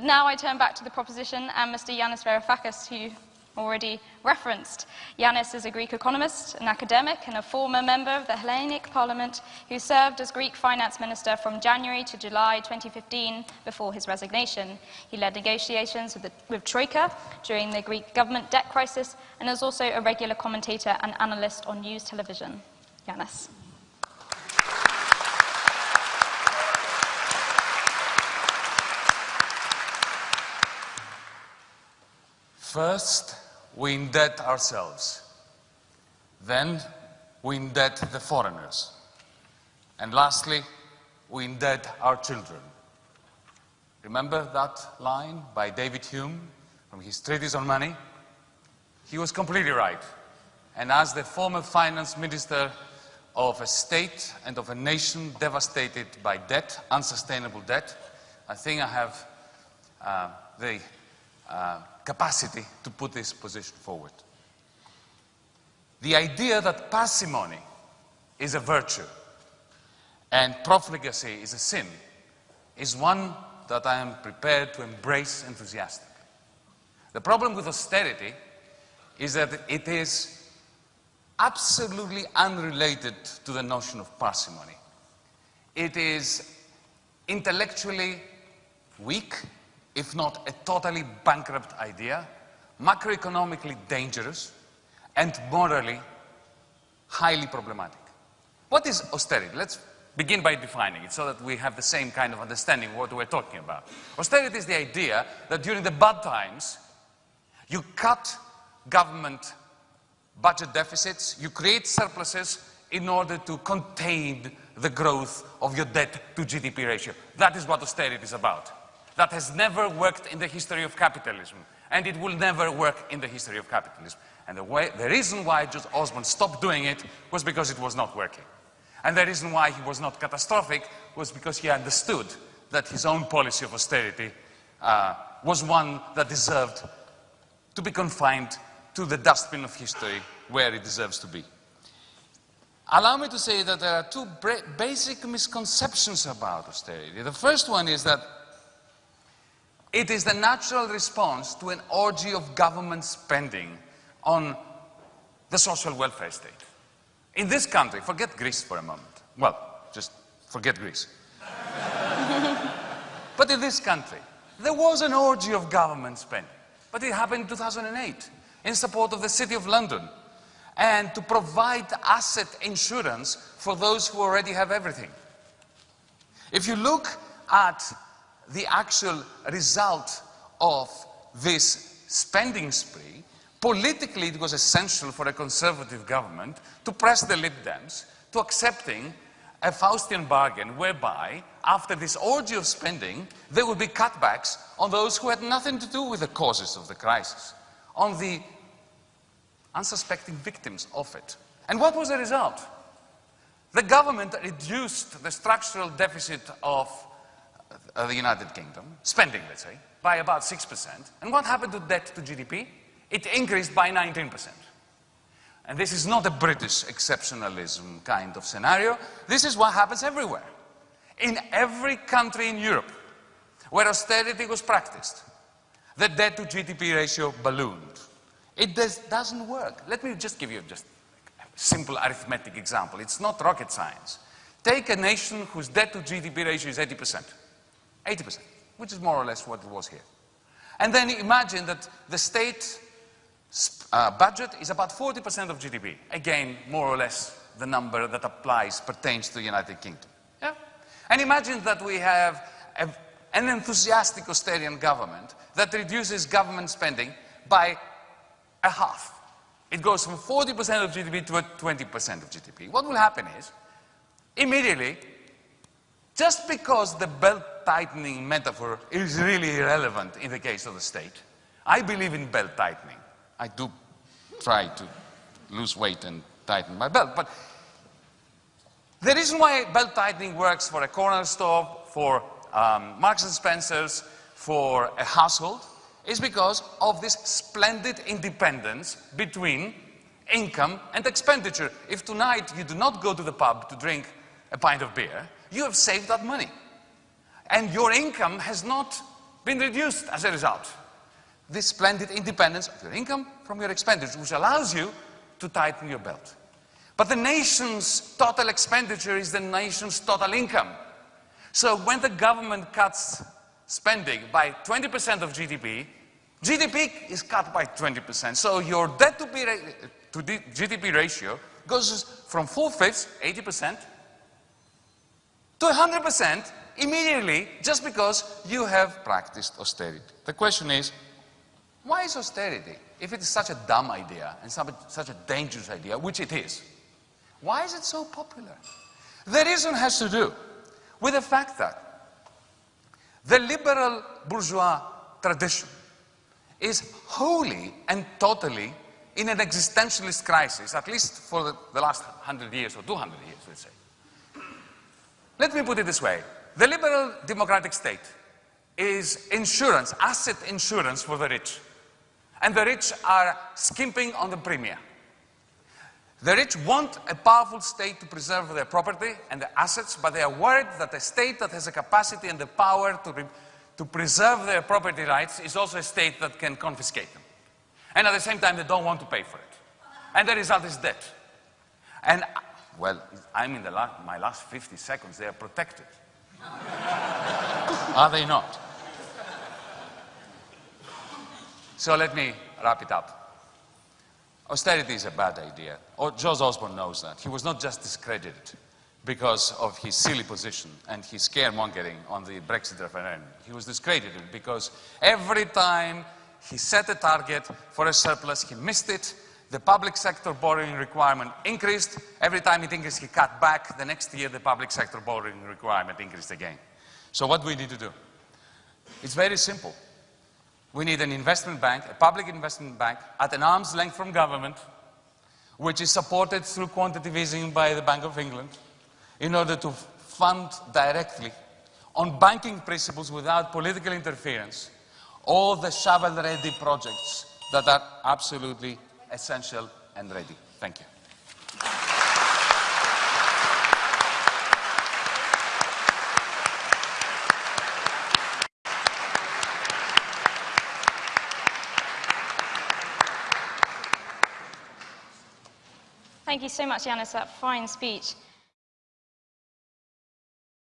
But now I turn back to the proposition and Mr. Yanis Varoufakis, who already referenced. Yanis is a Greek economist, an academic, and a former member of the Hellenic Parliament who served as Greek finance minister from January to July 2015 before his resignation. He led negotiations with, the, with Troika during the Greek government debt crisis and is also a regular commentator and analyst on news television. Yanis. First, we indebt ourselves. Then, we indebt the foreigners. And lastly, we indebt our children. Remember that line by David Hume from his Treatise on Money? He was completely right. And as the former finance minister of a state and of a nation devastated by debt, unsustainable debt, I think I have uh, the uh, capacity to put this position forward. The idea that parsimony is a virtue and profligacy is a sin is one that I am prepared to embrace enthusiastically. The problem with austerity is that it is absolutely unrelated to the notion of parsimony. It is intellectually weak if not a totally bankrupt idea, macroeconomically dangerous, and morally highly problematic. What is austerity? Let's begin by defining it so that we have the same kind of understanding what we're talking about. Austerity is the idea that during the bad times, you cut government budget deficits, you create surpluses in order to contain the growth of your debt to GDP ratio. That is what austerity is about that has never worked in the history of capitalism, and it will never work in the history of capitalism. And the, way, the reason why George Osborne stopped doing it was because it was not working. And the reason why he was not catastrophic was because he understood that his own policy of austerity uh, was one that deserved to be confined to the dustbin of history where it deserves to be. Allow me to say that there are two basic misconceptions about austerity. The first one is that it is the natural response to an orgy of government spending on the social welfare state. In this country, forget Greece for a moment. Well, just forget Greece. but in this country, there was an orgy of government spending. But it happened in 2008 in support of the City of London and to provide asset insurance for those who already have everything. If you look at the actual result of this spending spree, politically it was essential for a conservative government to press the Lib Dems to accepting a Faustian bargain whereby, after this orgy of spending, there would be cutbacks on those who had nothing to do with the causes of the crisis, on the unsuspecting victims of it. And what was the result? The government reduced the structural deficit of uh, the United Kingdom, spending, let's say, by about 6%. And what happened to debt to GDP? It increased by 19%. And this is not a British exceptionalism kind of scenario. This is what happens everywhere. In every country in Europe where austerity was practiced, the debt to GDP ratio ballooned. It does, doesn't work. Let me just give you just a simple arithmetic example. It's not rocket science. Take a nation whose debt to GDP ratio is 80%. 80%, which is more or less what it was here. And then imagine that the state uh, budget is about 40% of GDP. Again, more or less the number that applies, pertains to the United Kingdom. Yeah? And imagine that we have a, an enthusiastic austerian government that reduces government spending by a half. It goes from 40% of GDP to 20% of GDP. What will happen is, immediately, just because the belt tightening metaphor is really irrelevant in the case of the state, I believe in belt tightening. I do try to lose weight and tighten my belt. But the reason why belt tightening works for a corner store, for um, Marks and Spencer's, for a household, is because of this splendid independence between income and expenditure. If tonight you do not go to the pub to drink a pint of beer, you have saved that money. And your income has not been reduced as a result. This splendid independence of your income from your expenditure, which allows you to tighten your belt. But the nation's total expenditure is the nation's total income. So when the government cuts spending by 20% of GDP, GDP is cut by 20%. So your debt to, to GDP ratio goes from four-fifths, 80%, to 100% immediately just because you have practiced austerity. The question is, why is austerity, if it is such a dumb idea and such a dangerous idea, which it is, why is it so popular? The reason has to do with the fact that the liberal bourgeois tradition is wholly and totally in an existentialist crisis, at least for the, last 100 years or 200 years, let's say. Let me put it this way. The liberal democratic state is insurance, asset insurance for the rich. And the rich are skimping on the premium. The rich want a powerful state to preserve their property and their assets, but they are worried that a state that has the capacity and the power to, to preserve their property rights is also a state that can confiscate them. And at the same time, they don't want to pay for it. And the result is debt. And, well, I'm in la my last 50 seconds, they are protected. are they not? So let me wrap it up. Austerity is a bad idea. Oh, George Osborne knows that. He was not just discredited because of his silly position and his scaremongering on the Brexit referendum. He was discredited because every time he set a target for a surplus, he missed it, the public sector borrowing requirement increased. Every time it increased, he cut back. The next year, the public sector borrowing requirement increased again. So what do we need to do? It's very simple. We need an investment bank, a public investment bank, at an arm's length from government, which is supported through quantitative easing by the Bank of England, in order to fund directly, on banking principles without political interference, all the shovel-ready projects that are absolutely essential and ready. Thank you. Thank you so much, Yanis, for that fine speech.